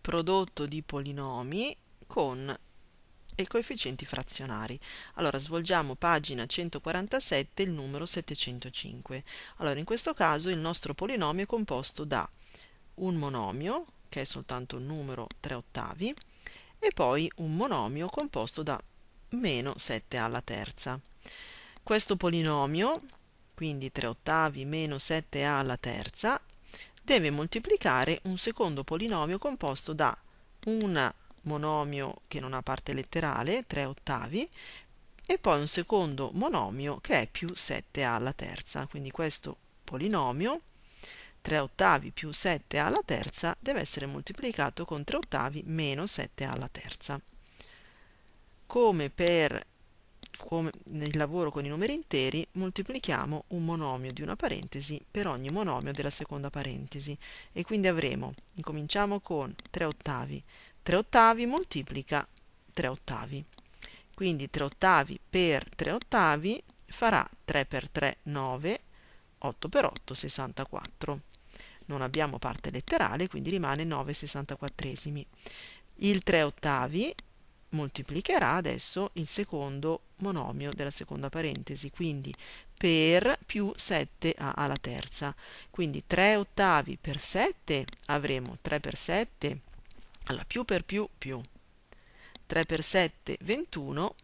prodotto di polinomi con i coefficienti frazionari. Allora svolgiamo pagina 147 il numero 705. Allora in questo caso il nostro polinomio è composto da un monomio, che è soltanto il numero 3 ottavi, e poi un monomio composto da meno 7 alla terza. Questo polinomio, quindi 3 ottavi meno 7a alla terza, deve moltiplicare un secondo polinomio composto da un monomio che non ha parte letterale, 3 ottavi, e poi un secondo monomio che è più 7a alla terza. Quindi questo polinomio 3 ottavi più 7 alla terza deve essere moltiplicato con 3 ottavi meno 7 alla terza. Come per come nel lavoro con i numeri interi, moltiplichiamo un monomio di una parentesi per ogni monomio della seconda parentesi. E quindi avremo, incominciamo con 3 ottavi, 3 ottavi moltiplica 3 ottavi, quindi 3 ottavi per 3 ottavi farà 3 per 3 9, 8 per 8 64 non abbiamo parte letterale, quindi rimane 9 64esimi. Il 3 ottavi moltiplicherà adesso il secondo monomio della seconda parentesi, quindi per più 7a alla terza. Quindi 3 ottavi per 7 avremo 3 per 7, allora più per più più. 3 per 7 21,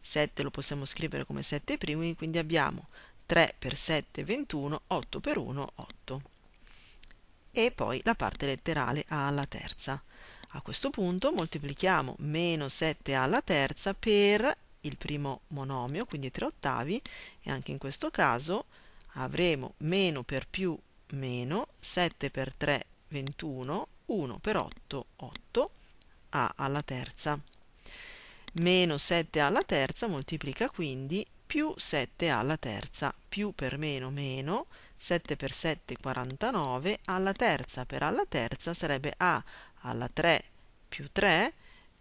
7 lo possiamo scrivere come 7 primi, quindi abbiamo 3 per 7 21, 8 per 1 8 e poi la parte letterale a alla terza. A questo punto moltiplichiamo meno 7 alla terza per il primo monomio, quindi 3 ottavi, e anche in questo caso avremo meno per più meno, 7 per 3 21, 1 per 8 8, a alla terza. Meno 7 alla terza moltiplica quindi più 7 alla terza, più per meno meno, 7 per 7 49, alla terza per alla terza sarebbe a alla 3 più 3,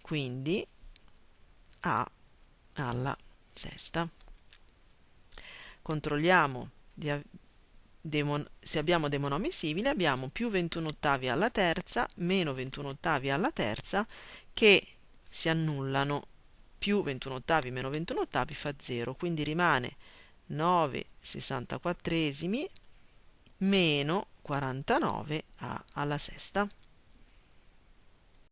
quindi a alla sesta. Controlliamo se abbiamo dei monomi simili, abbiamo più 21 ottavi alla terza, meno 21 ottavi alla terza, che si annullano più 21 ottavi meno 21 ottavi fa 0, quindi rimane 9 64esimi meno 49 a alla sesta.